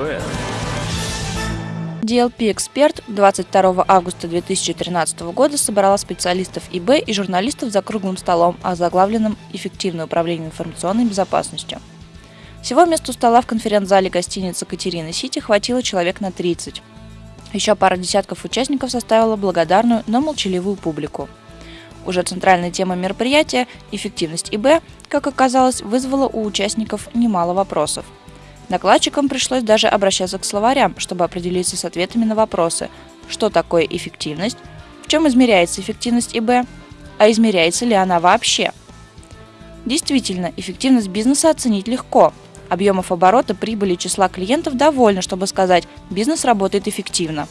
ТВ. DLP Эксперт 22 августа 2013 года собрала специалистов ИБ и журналистов за круглым столом, о заглавленном «Эффективное управление информационной безопасностью». Всего места стола в конференц-зале гостиницы Катерины Сити хватило человек на 30. Еще пара десятков участников составила благодарную, но молчаливую публику. Уже центральная тема мероприятия – эффективность ИБ, как оказалось, вызвала у участников немало вопросов. Докладчикам пришлось даже обращаться к словарям, чтобы определиться с ответами на вопросы, что такое эффективность, в чем измеряется эффективность ИБ, а измеряется ли она вообще. Действительно, эффективность бизнеса оценить легко. Объемов оборота, прибыли числа клиентов довольно, чтобы сказать «бизнес работает эффективно».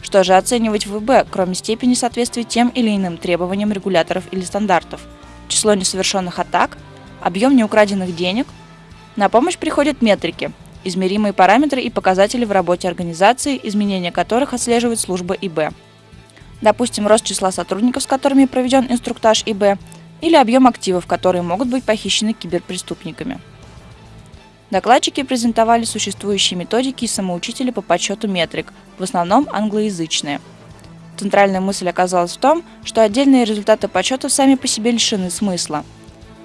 Что же оценивать в ИБ, кроме степени соответствия тем или иным требованиям регуляторов или стандартов? Число несовершенных атак, объем неукраденных денег – на помощь приходят метрики, измеримые параметры и показатели в работе организации, изменения которых отслеживает служба ИБ. Допустим, рост числа сотрудников, с которыми проведен инструктаж ИБ, или объем активов, которые могут быть похищены киберпреступниками. Докладчики презентовали существующие методики и самоучители по подсчету метрик, в основном англоязычные. Центральная мысль оказалась в том, что отдельные результаты подсчетов сами по себе лишены смысла –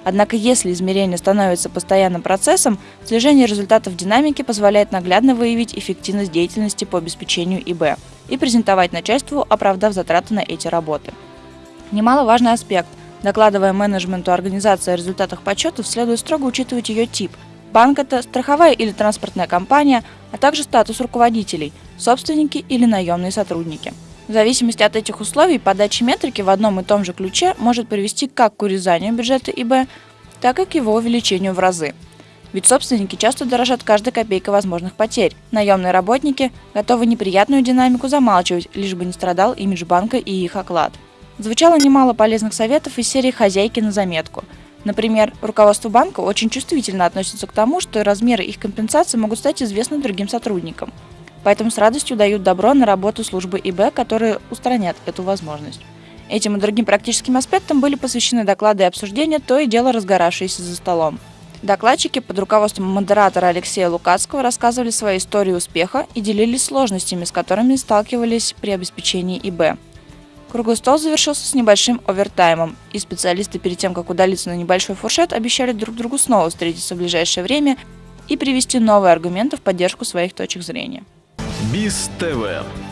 Однако если измерение становится постоянным процессом, слежение результатов динамики позволяет наглядно выявить эффективность деятельности по обеспечению ИБ и презентовать начальству, оправдав затраты на эти работы. Немаловажный аспект. Докладывая менеджменту организации о результатах подсчетов, следует строго учитывать ее тип. Банк – это страховая или транспортная компания, а также статус руководителей – собственники или наемные сотрудники. В зависимости от этих условий, подача метрики в одном и том же ключе может привести как к урезанию бюджета ИБ, так и к его увеличению в разы. Ведь собственники часто дорожат каждой копейкой возможных потерь. Наемные работники готовы неприятную динамику замалчивать, лишь бы не страдал имидж банка и их оклад. Звучало немало полезных советов из серии «Хозяйки на заметку». Например, руководство банка очень чувствительно относится к тому, что размеры их компенсации могут стать известны другим сотрудникам поэтому с радостью дают добро на работу службы ИБ, которые устранят эту возможность. Этим и другим практическим аспектам были посвящены доклады и обсуждения, то и дело разгоравшиеся за столом. Докладчики под руководством модератора Алексея Лукацкого рассказывали свои истории успеха и делились сложностями, с которыми сталкивались при обеспечении ИБ. Круглый стол завершился с небольшим овертаймом, и специалисты перед тем, как удалиться на небольшой фуршет, обещали друг другу снова встретиться в ближайшее время и привести новые аргументы в поддержку своих точек зрения. Биз ТВ.